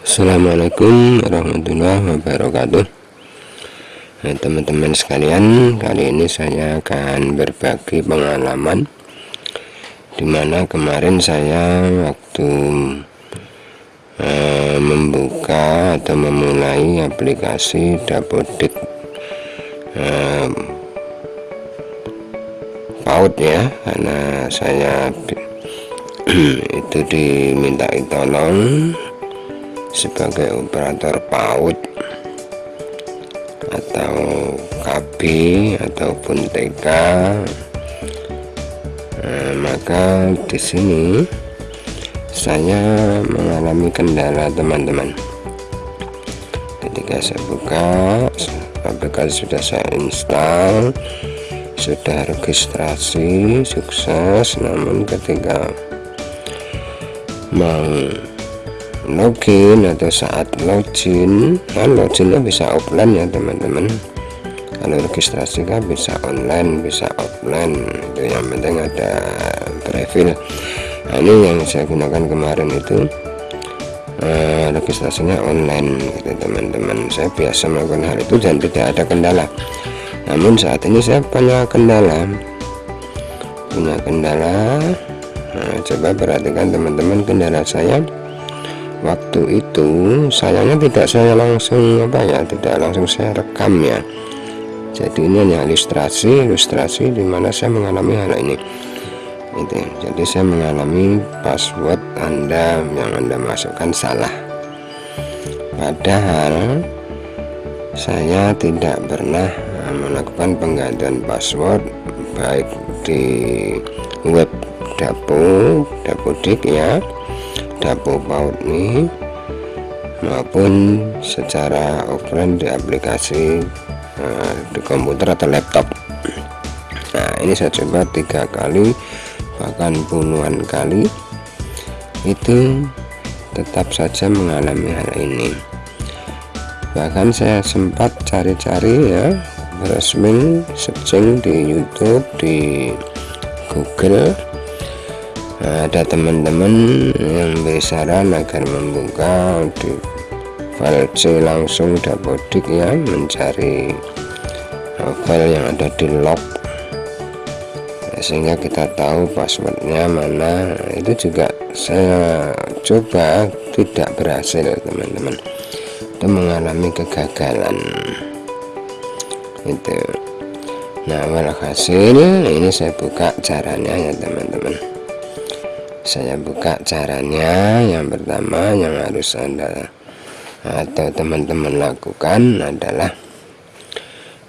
Assalamualaikum warahmatullahi wabarakatuh. Nah, teman-teman sekalian kali ini saya akan berbagi pengalaman di mana kemarin saya waktu uh, membuka atau memulai aplikasi Dapodik uh, PAUD ya karena saya itu diminta tolong sebagai operator PAUD atau KB ataupun TK nah, maka di sini saya mengalami kendala teman-teman. Ketika saya buka aplikasi sudah saya install sudah registrasi sukses. Namun ketika mau login atau saat login. Kan loginnya bisa offline ya teman-teman. Kalau registrasi kan bisa online bisa offline. Itu yang penting ada profil. Nah, ini yang saya gunakan kemarin itu uh, registrasinya online gitu teman-teman. Saya biasa melakukan hal itu dan tidak ada kendala. Namun saat ini saya punya kendala. Punya kendala. Nah, coba perhatikan teman-teman kendala saya waktu itu sayangnya tidak saya langsung apa ya tidak langsung saya rekam ya. Jadi ini hanya ilustrasi ilustrasi di mana saya mengalami hal ini. Itu jadi saya mengalami password anda yang anda masukkan salah. Padahal saya tidak pernah eh, melakukan penggantian password baik di web dapo dapodik ya dapur paut ini maupun secara offline di aplikasi uh, di komputer atau laptop. Nah ini saya coba tiga kali bahkan puluhan kali. Itu tetap saja mengalami hal ini. Bahkan saya sempat cari-cari ya resmi searching di YouTube di Google ada teman-teman yang beri saran agar membuka di file C langsung dapodik ya mencari file yang ada di log sehingga kita tahu passwordnya mana. Itu juga saya coba tidak berhasil teman-teman. Itu mengalami kegagalan. Itu. Nah walhasil ini saya buka caranya ya teman-teman saya buka caranya. Yang pertama yang harus anda atau teman-teman lakukan adalah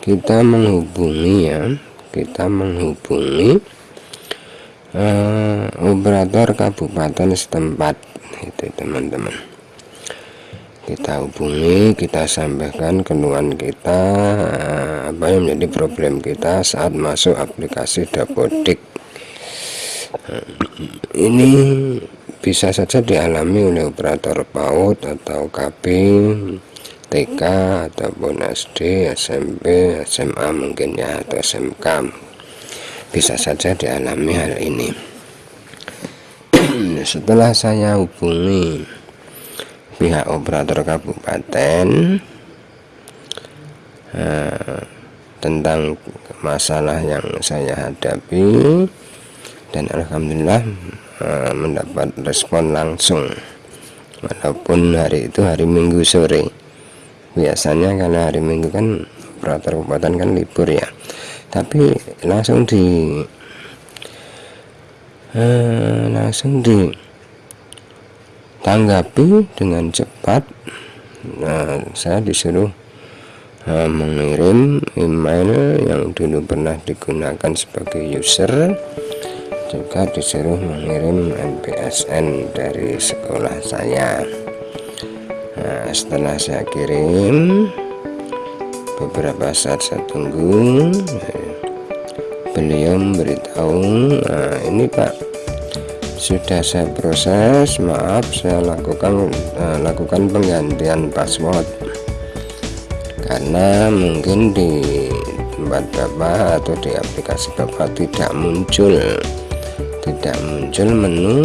kita menghubungi ya. Kita menghubungi uh, operator kabupaten setempat. Itu teman-teman. Kita hubungi kita sampaikan keluhan kita uh, apa yang menjadi problem kita saat masuk aplikasi Dapodik ini bisa saja dialami oleh operator PAUD atau KB TK ataupun SD SMP SMA mungkin ya atau SMK bisa saja dialami hal ini. Setelah saya hubungi pihak operator kabupaten eh, tentang masalah yang saya hadapi dan Alhamdulillah uh, mendapat respon langsung. Walaupun hari itu hari Minggu sore. Biasanya karena hari Minggu kan operator kabupaten kan libur ya. Tapi langsung di uh, langsung di tanggapi dengan cepat. Nah saya disuruh uh, mengirim email yang dulu pernah digunakan sebagai user juga disuruh mengirim MPSN dari sekolah saya. Nah, setelah saya kirim beberapa saat saya tunggu beliau memberitahu nah, ini Pak sudah saya proses maaf saya lakukan uh, lakukan penggantian password. Karena mungkin di tempat Bapak atau di aplikasi Bapak tidak muncul tidak muncul menu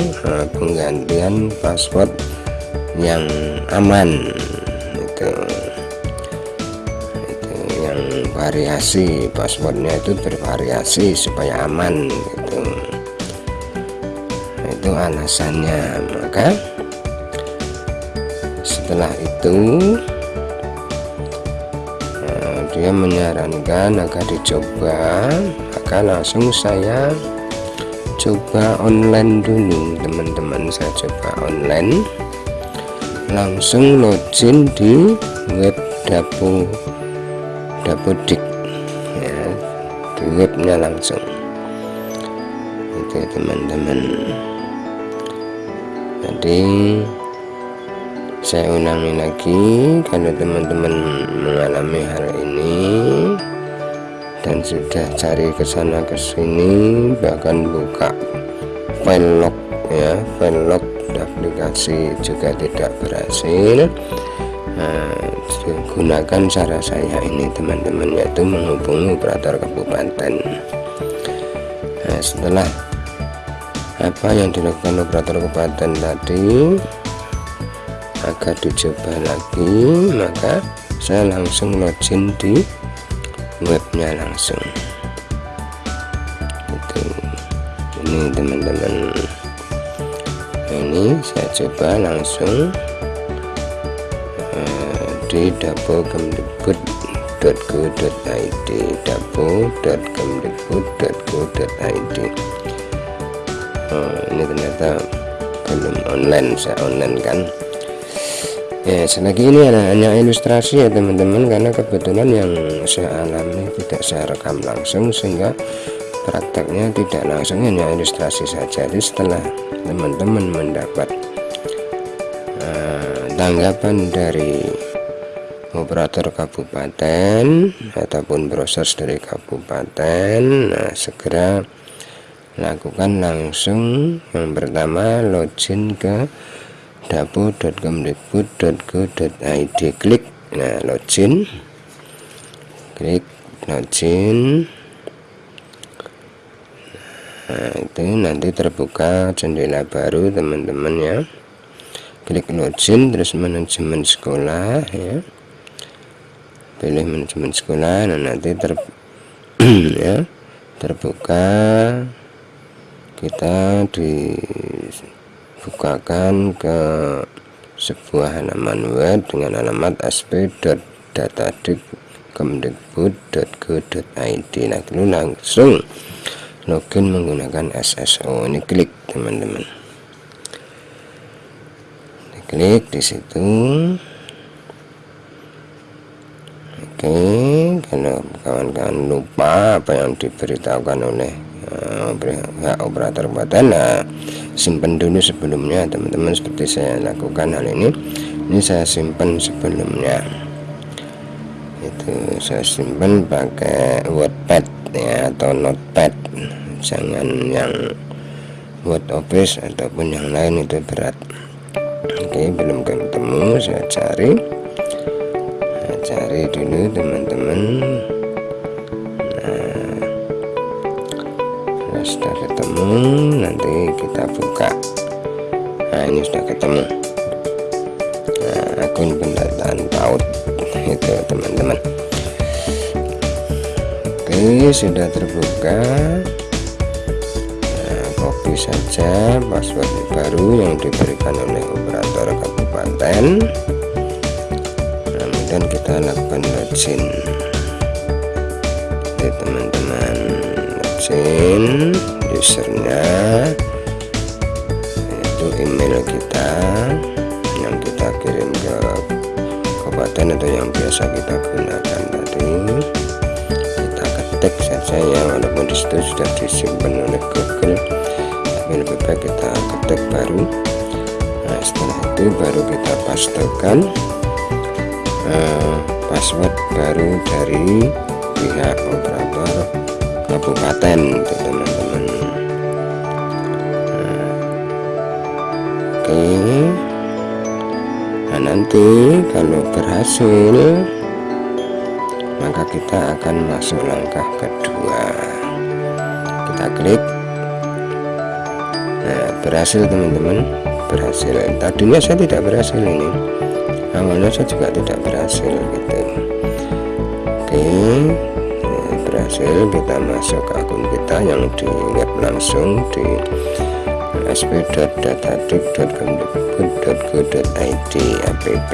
penggantian password yang aman. Itu. Itu yang variasi passwordnya itu bervariasi supaya aman gitu. Itu alasannya. Maka setelah itu eh, dia menyarankan agar dicoba maka langsung saya coba online dulu teman-teman. Saya coba online. Langsung login di web dapo dapodik ya di webnya langsung. Itu teman-teman. Jadi saya ulangi lagi kalau teman-teman mengalami hal ini dan sudah cari ke sana ke sini bahkan buka file log ya file log aplikasi juga tidak berhasil. Nah, gunakan cara saya ini teman-teman yaitu menghubungi operator kabupaten. Nah, setelah apa yang dilakukan operator kabupaten tadi agar dicoba lagi maka saya langsung login di webnya langsung. Itu. Ini teman-teman. Ini saya coba langsung di dapo.kemdikbud.go.id dapo.kemdikbud.go.id oh, ini ternyata belum online saya online kan ya selagi ini hanya ilustrasi ya teman-teman karena kebetulan yang saya alami tidak saya rekam langsung sehingga prakteknya tidak langsung hanya ilustrasi saja. Jadi setelah teman-teman mendapat uh, tanggapan dari operator kabupaten ataupun proses dari kabupaten nah segera lakukan langsung. Yang pertama login ke dapo.kemdikbud.go.id klik. Nah login. Klik login. Nah itu nanti terbuka jendela baru teman-teman ya. Klik login terus manajemen sekolah ya. Pilih manajemen sekolah nah nanti ter ya terbuka. Kita di bukakan ke sebuah halaman web dengan alamat asp.datadik.kemdikbud.go.id nah lalu langsung login menggunakan SSO ini klik teman-teman. Klik di situ. Oke kalau kawan-kawan lupa apa yang diberitahukan oleh uh, operator badan nah simpan dulu sebelumnya teman-teman seperti saya lakukan hal ini. Ini saya simpan sebelumnya. Itu saya simpan pakai wordpad ya atau notepad. Jangan yang word office ataupun yang lain itu berat. Oke belum ketemu saya cari. Saya cari dulu teman-teman. Sudah ketemu kita buka. Nah ini sudah ketemu. Nah, akun pendataan PAUD itu teman-teman. Oke sudah terbuka. Nah, copy saja password baru yang diberikan oleh operator kabupaten. Kemudian kita lakukan login. Teman-teman login usernya itu email kita yang kita kirim ke kabupaten atau yang biasa kita gunakan tadi. Kita ketik saja ya walaupun di situ sudah disimpan oleh Google tapi lebih baik kita ketik baru. Nah setelah itu baru kita pastikan uh, password baru dari pihak operator kabupaten teman-teman oke. Nah nanti kalau berhasil maka kita akan masuk langkah kedua. Kita klik. Nah berhasil teman-teman. Berhasil. Tadinya saya tidak berhasil ini. Awalnya saya juga tidak berhasil gitu. Oke. Berhasil kita masuk ke akun kita yang di web langsung di sp.datadik.go.id app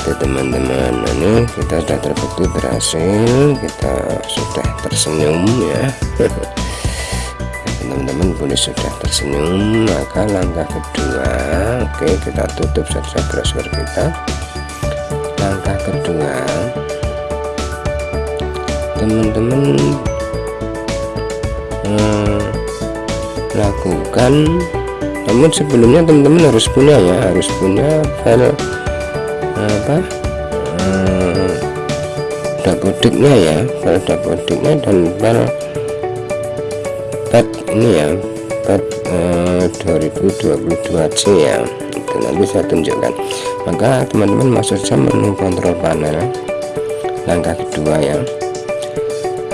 Oke teman-teman ini kita sudah terbukti berhasil. Kita sudah tersenyum ya. Teman-teman boleh sudah tersenyum. Maka langkah kedua oke kita tutup saja browser kita. Langkah kedua teman-teman eh, lakukan namun sebelumnya teman-teman harus punya ya harus punya file apa eh, dapodiknya ya file dapodiknya dan file pad ini ya pad eh, 2022C ya. Itu nanti saya tunjukkan. Maka teman-teman masuk saja menu kontrol panel langkah kedua ya.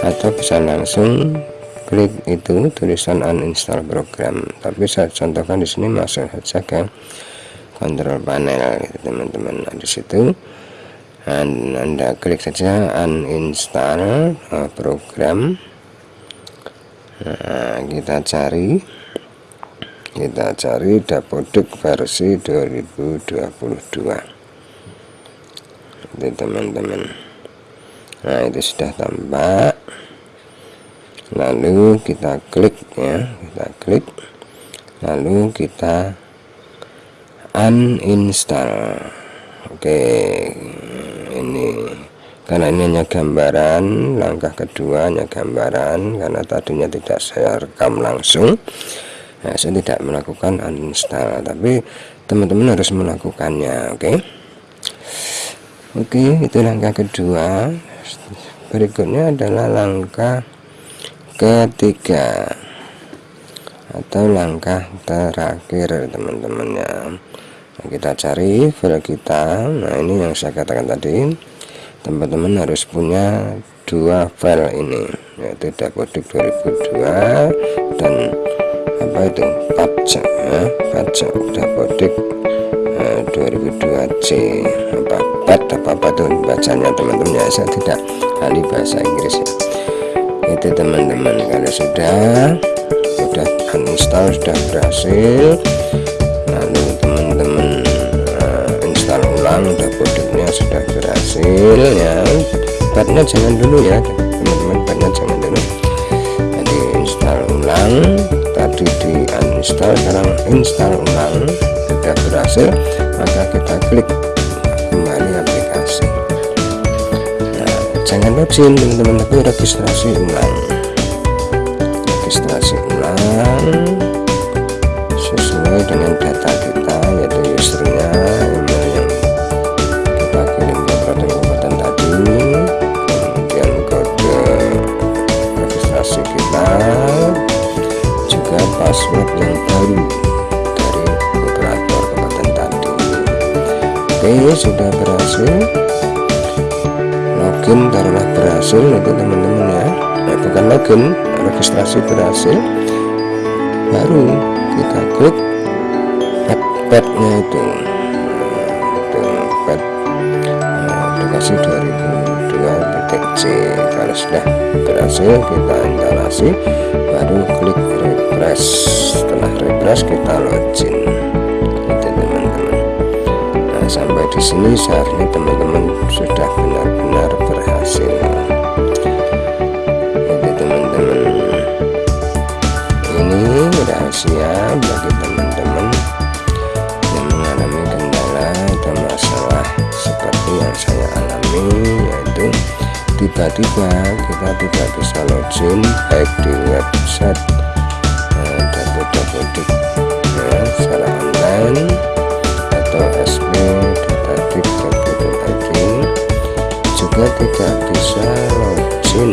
Atau bisa langsung klik itu tulisan uninstall program. Tapi saya contohkan di sini masuk saja ke kontrol panel gitu teman-teman. Nah, di situ anda klik saja uninstall uh, program. Nah, kita cari kita cari dapodik versi 2022 itu teman-teman. Nah itu sudah tampak lalu kita klik ya kita klik. Lalu kita uninstall. Oke ini. Karena ini hanya gambaran langkah kedua hanya gambaran karena tadinya tidak saya rekam langsung. Nah, saya tidak melakukan uninstall tapi teman-teman harus melakukannya oke? Oke itu langkah kedua. Berikutnya adalah langkah ketiga. Atau langkah terakhir teman-teman ya nah, kita cari file kita. Nah ini yang saya katakan tadi. Teman-teman harus punya dua file ini yaitu dapodik 2002 dan apa itu? Pajak ya, pajak dapodik eh, 2002C apa pad apa apa itu bacanya teman-teman? Ya saya tidak ahli bahasa Inggris ya itu teman-teman kalau sudah sudah uninstall sudah berhasil lalu teman-teman uh, install ulang dapodiknya sudah berhasil ya. Padnya jangan dulu ya teman-teman padnya jangan dulu. Jadi install ulang tadi di uninstall sekarang install ulang sudah berhasil maka kita klik jangan login teman-teman. Tapi registrasi ulang. Registrasi ulang. Sesuai dengan data kita yaitu usernya email yang kita kirim ke kabupaten tadi. Kemudian kode registrasi kita. Juga password yang baru dari operator kabupaten tadi. Oke sudah berhasil login taruhlah berhasil itu teman-teman ya. Nah, bukan login registrasi berhasil. Baru kita klik padnya itu. Pad aplikasi 2002.c kalau sudah berhasil kita instalasi baru klik refresh. Setelah refresh kita login. Itu teman-teman. Nah sampai di sini seharusnya teman-teman sudah benar-benar berhasil itu teman-teman. Ini rahasia bagi teman-teman yang mengalami kendala atau masalah seperti yang saya alami yaitu tiba-tiba kita tidak bisa login baik di website eh, dapodik ya, online juga tidak bisa login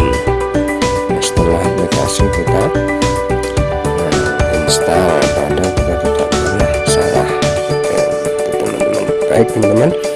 setelah aplikasi kita nah, install pada kita tidak pernah salah. Ya, teman-teman. Baik teman-teman